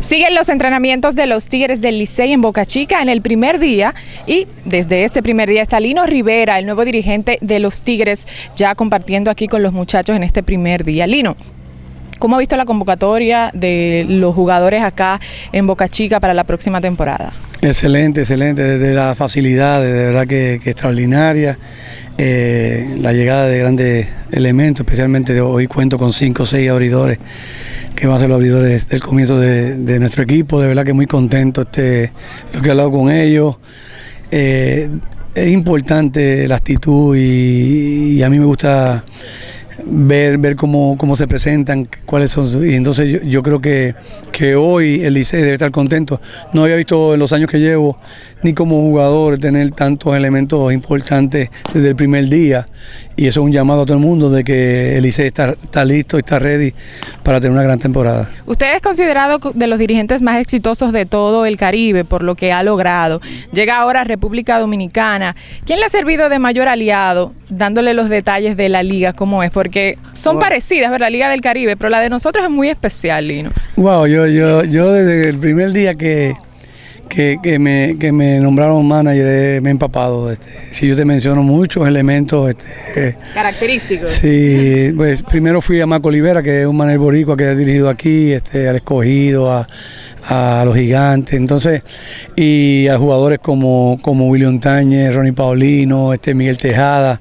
Siguen los entrenamientos de los Tigres del Licey en Boca Chica en el primer día y desde este primer día está Lino Rivera, el nuevo dirigente de los Tigres, ya compartiendo aquí con los muchachos en este primer día. Lino, ¿cómo ha visto la convocatoria de los jugadores acá en Boca Chica para la próxima temporada? Excelente, excelente, desde la facilidad, de verdad que, extraordinaria. Eh, la llegada de grandes elementos, especialmente hoy cuento con cinco o seis abridores que van a ser los abridores del comienzo de, nuestro equipo, de verdad que muy contento este, lo que he hablado con ellos. Eh, es importante la actitud y, a mí me gusta ver, ver cómo, cómo se presentan, cuáles son. Y entonces yo, creo que, que hoy el Licey debe estar contento. No había visto en los años que llevo ni como jugador tener tantos elementos importantes desde el primer día. Y eso es un llamado a todo el mundo de que el ICE está, está listo, está ready para tener una gran temporada. Usted es considerado de los dirigentes más exitosos de todo el Caribe por lo que ha logrado. Llega ahora a República Dominicana. ¿Quién le ha servido de mayor aliado dándole los detalles de la liga, cómo es? Porque son parecidas, ¿verdad? La Liga del Caribe, pero la de nosotros es muy especial, Lino. Wow, yo, yo, yo desde el primer día que que, me, que me nombraron manager eh, me he empapado. Este, si yo te menciono muchos elementos. Este, Característicos. Sí, pues primero fui a Marco Olivera, que es un manager boricua que ha dirigido aquí, este, al escogido, a, los gigantes, entonces, y a jugadores como, como William Tañez, Ronnie Paulino, este Miguel Tejada,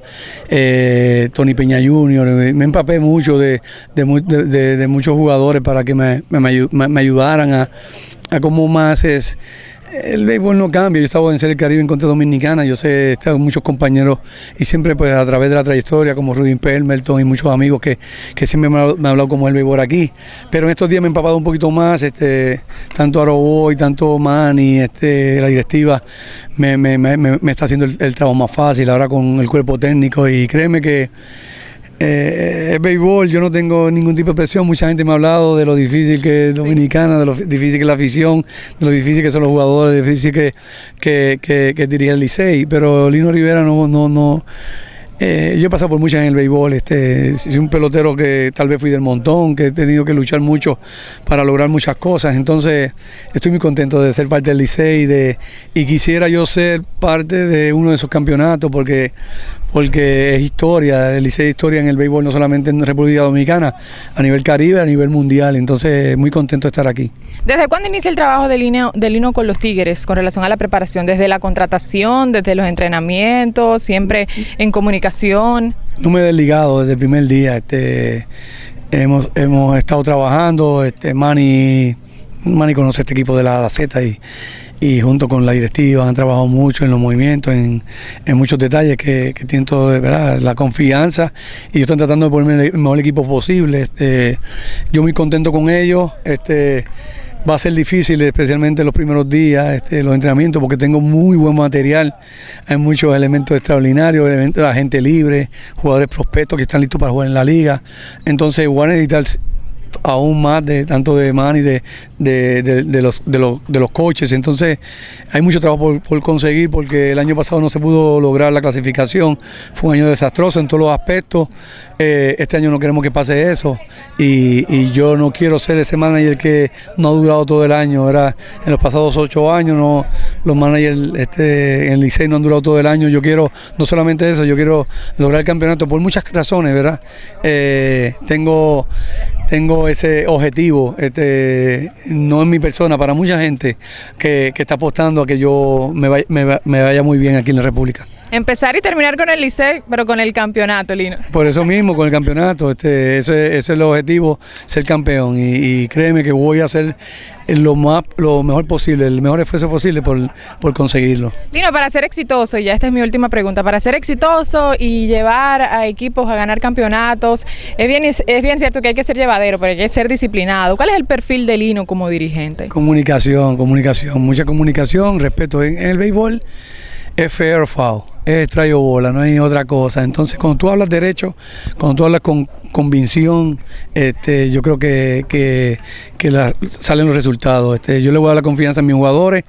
eh, Tony Peña Jr., me empapé mucho de, de, muchos jugadores para que me, me, ayudaran a, a cómo más es el béisbol no cambia, yo estaba en Serie Caribe en contra dominicana, yo sé, estado muchos compañeros y siempre pues a través de la trayectoria como Rudy Permelton y muchos amigos que, siempre me han, hablado como el béisbol aquí, pero en estos días me he empapado un poquito más, este, tanto Aroboy, tanto Manny, este, la directiva me, está haciendo el trabajo más fácil ahora con el cuerpo técnico. Y créeme que eh, es béisbol, yo no tengo ningún tipo de presión. Mucha gente me ha hablado de lo difícil que es Dominicana, de lo difícil que es la afición, de lo difícil que son los jugadores, de lo difícil que, que, que, que dirige el Licey. Pero Lino Rivera no, no, no eh, yo he pasado por muchas en el béisbol, este, soy un pelotero que tal vez fui del montón, que he tenido que luchar mucho para lograr muchas cosas, entonces estoy muy contento de ser parte del Licey de, y quisiera yo ser parte de uno de esos campeonatos porque, porque es historia, el Licey es historia en el béisbol no solamente en República Dominicana, a nivel Caribe, a nivel mundial, entonces muy contento de estar aquí. ¿Desde cuándo inicia el trabajo de Lino, de Lino con los Tigres con relación a la preparación? ¿Desde la contratación, desde los entrenamientos, siempre en comunicación? No me he desligado desde el primer día. Este, hemos, hemos estado trabajando. Este, Manny, Manny conoce este equipo de la, la Z y, y junto con la directiva han trabajado mucho en los movimientos, en, muchos detalles que, tienen todo, la confianza y ellos están tratando de ponerme el mejor equipo posible. Este, yo muy contento con ellos. Este, va a ser difícil, especialmente los primeros días, este, los entrenamientos, porque tengo muy buen material. Hay muchos elementos extraordinarios, elementos de agente libre, jugadores prospectos que están listos para jugar en la liga. Entonces, van a necesitar aún más de tanto de man y de, de, los, de, los, de los coches. Entonces hay mucho trabajo por, conseguir porque el año pasado no se pudo lograr la clasificación. Fue un año desastroso en todos los aspectos. Eh, este año no queremos que pase eso y, yo no quiero ser ese manager que no ha durado todo el año. Era en los pasados ocho años no, los managers este, en el Licey no han durado todo el año. Yo quiero no solamente eso, yo quiero lograr el campeonato por muchas razones, ¿verdad? Eh, tengo tengo ese objetivo, este, no en mi persona, para mucha gente que, está apostando a que yo me vaya, muy bien aquí en la República. Empezar y terminar con el Licey, pero con el campeonato, Lino. Por eso mismo, con el campeonato, este, ese, es el objetivo, ser campeón. Y, créeme que voy a hacer lo más lo mejor posible, el mejor esfuerzo posible por, por, conseguirlo. Lino, para ser exitoso, y ya esta es mi última pregunta, para ser exitoso y llevar a equipos a ganar campeonatos, es bien, es bien cierto que hay que ser llevadero, pero hay que ser disciplinado. ¿Cuál es el perfil de Lino como dirigente? Comunicación, comunicación, mucha comunicación, respeto. En, el béisbol es fair foul es traigo bola, no hay otra cosa. Entonces, cuando tú hablas derecho, cuando tú hablas con convicción, este, yo creo que, que, salen los resultados. Este, yo le voy a dar la confianza a mis jugadores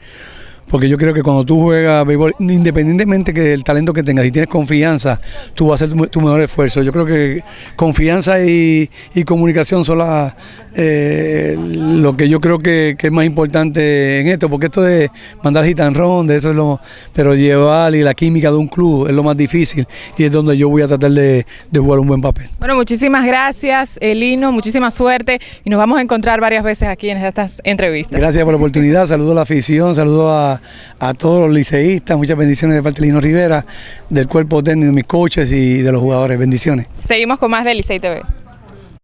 porque yo creo que cuando tú juegas béisbol, independientemente que del talento que tengas, si tienes confianza, tú vas a hacer tu, tu mejor esfuerzo. Yo creo que confianza y, y comunicación son las, eh, lo que yo creo que, que es más importante en esto, porque esto de mandar hit and run, de eso es lo, pero llevar y la química de un club es lo más difícil y es donde yo voy a tratar de, de jugar un buen papel. Bueno, muchísimas gracias, Elino, muchísima suerte y nos vamos a encontrar varias veces aquí en estas entrevistas. Gracias por la oportunidad, saludo a la afición, saludo a, a todos los liceístas, muchas bendiciones de parte Rivera, del cuerpo técnico, de mis coaches y de los jugadores, bendiciones. Seguimos con más de Licey TV.